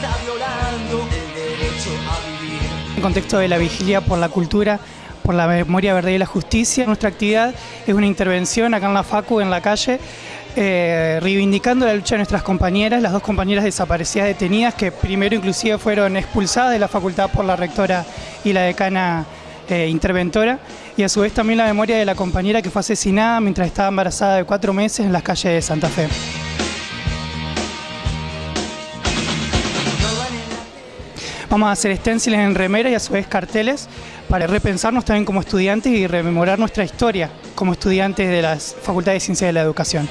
está violando el derecho a vivir. En contexto de la vigilia por la cultura, por la memoria verdadera y la justicia, nuestra actividad es una intervención acá en la FACU, en la calle, eh, reivindicando la lucha de nuestras compañeras, las dos compañeras desaparecidas detenidas, que primero inclusive fueron expulsadas de la facultad por la rectora y la decana eh, interventora, y a su vez también la memoria de la compañera que fue asesinada mientras estaba embarazada de cuatro meses en las calles de Santa Fe. Vamos a hacer stencils en remera y a su vez carteles para repensarnos también como estudiantes y rememorar nuestra historia como estudiantes de las Facultades de Ciencias de la Educación.